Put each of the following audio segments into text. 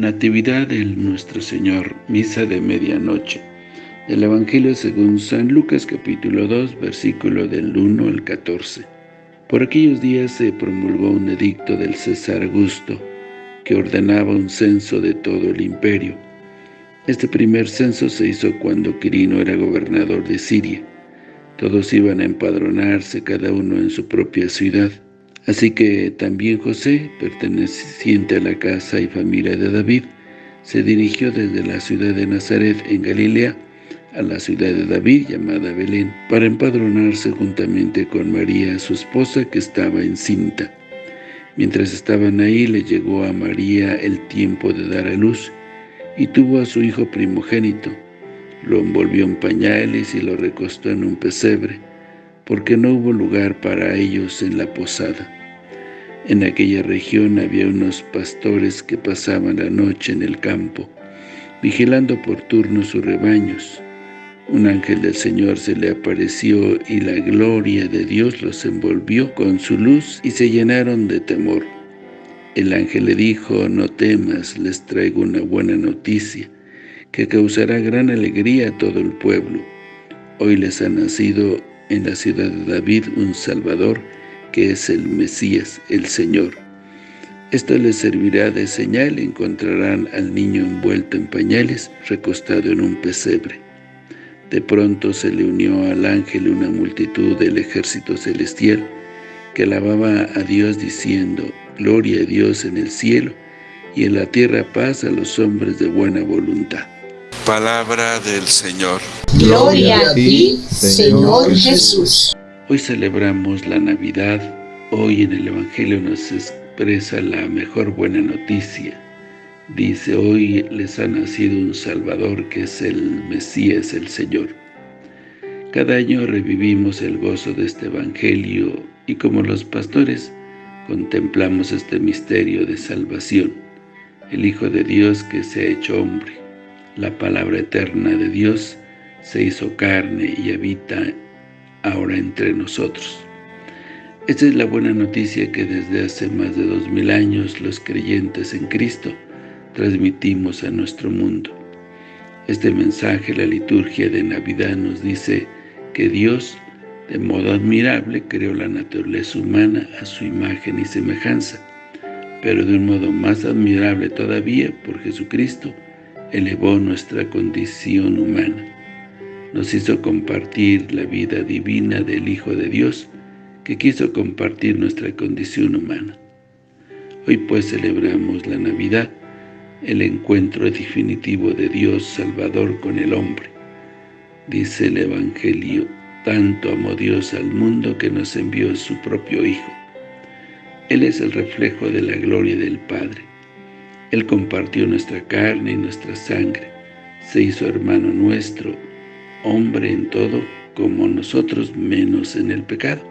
Natividad del Nuestro Señor, Misa de Medianoche. El Evangelio según San Lucas capítulo 2, versículo del 1 al 14. Por aquellos días se promulgó un edicto del César Augusto, que ordenaba un censo de todo el imperio. Este primer censo se hizo cuando Quirino era gobernador de Siria. Todos iban a empadronarse, cada uno en su propia ciudad. Así que también José, perteneciente a la casa y familia de David, se dirigió desde la ciudad de Nazaret en Galilea a la ciudad de David llamada Belén, para empadronarse juntamente con María, su esposa, que estaba encinta. Mientras estaban ahí, le llegó a María el tiempo de dar a luz, y tuvo a su hijo primogénito. Lo envolvió en pañales y lo recostó en un pesebre, porque no hubo lugar para ellos en la posada. En aquella región había unos pastores que pasaban la noche en el campo, vigilando por turno sus rebaños. Un ángel del Señor se le apareció y la gloria de Dios los envolvió con su luz y se llenaron de temor. El ángel le dijo, no temas, les traigo una buena noticia, que causará gran alegría a todo el pueblo. Hoy les ha nacido en la ciudad de David un Salvador, que es el Mesías, el Señor. Esto les servirá de señal encontrarán al niño envuelto en pañales, recostado en un pesebre. De pronto se le unió al ángel una multitud del ejército celestial que alababa a Dios diciendo, Gloria a Dios en el cielo y en la tierra paz a los hombres de buena voluntad. Palabra del Señor. Gloria a ti, Señor Jesús. Hoy celebramos la Navidad. Hoy en el Evangelio nos expresa la mejor buena noticia Dice, hoy les ha nacido un Salvador que es el Mesías, el Señor. Cada año revivimos el gozo de este Evangelio y como los pastores contemplamos este misterio de salvación, el Hijo de Dios que se ha hecho hombre, la palabra eterna de Dios se hizo carne y habita ahora entre nosotros. Esta es la buena noticia que desde hace más de dos mil años los creyentes en Cristo transmitimos a nuestro mundo. Este mensaje, la liturgia de Navidad nos dice que Dios, de modo admirable, creó la naturaleza humana a su imagen y semejanza, pero de un modo más admirable todavía, por Jesucristo, elevó nuestra condición humana. Nos hizo compartir la vida divina del Hijo de Dios, que quiso compartir nuestra condición humana. Hoy pues celebramos la Navidad, el encuentro definitivo de Dios Salvador con el hombre. Dice el Evangelio, tanto amó Dios al mundo que nos envió su propio Hijo. Él es el reflejo de la gloria del Padre. Él compartió nuestra carne y nuestra sangre, se hizo hermano nuestro, hombre en todo, como nosotros menos en el pecado,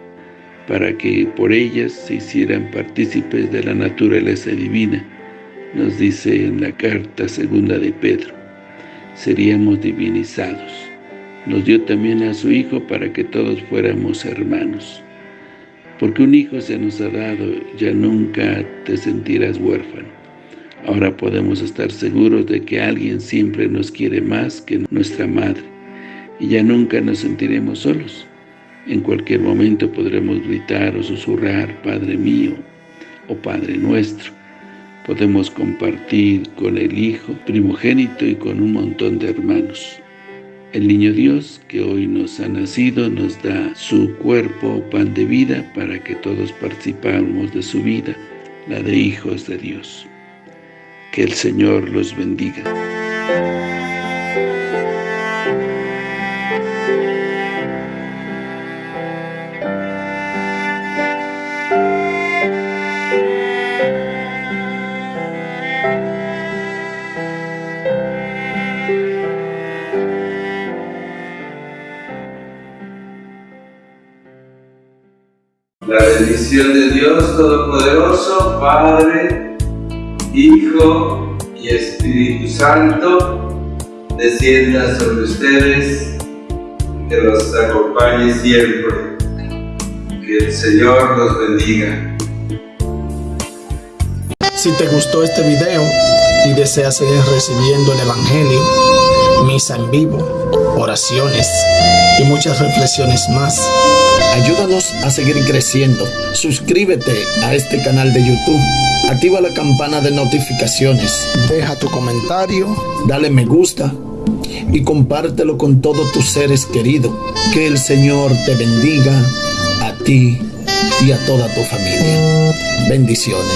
para que por ellas se hicieran partícipes de la naturaleza divina, nos dice en la carta segunda de Pedro, seríamos divinizados. Nos dio también a su Hijo para que todos fuéramos hermanos. Porque un Hijo se nos ha dado, ya nunca te sentirás huérfano. Ahora podemos estar seguros de que alguien siempre nos quiere más que nuestra madre, y ya nunca nos sentiremos solos. En cualquier momento podremos gritar o susurrar, Padre mío, o Padre nuestro, podemos compartir con el Hijo primogénito y con un montón de hermanos. El Niño Dios que hoy nos ha nacido nos da su cuerpo, pan de vida, para que todos participamos de su vida, la de hijos de Dios. Que el Señor los bendiga. La bendición de Dios Todopoderoso, Padre, Hijo y Espíritu Santo, descienda sobre ustedes, que los acompañe siempre. Que el Señor los bendiga. Si te gustó este video, Si deseas seguir recibiendo el Evangelio, misa en vivo, oraciones y muchas reflexiones más, ayúdanos a seguir creciendo. Suscríbete a este canal de YouTube. Activa la campana de notificaciones. Deja tu comentario, dale me gusta y compártelo con todos tus seres queridos. Que el Señor te bendiga a ti y a toda tu familia. Bendiciones.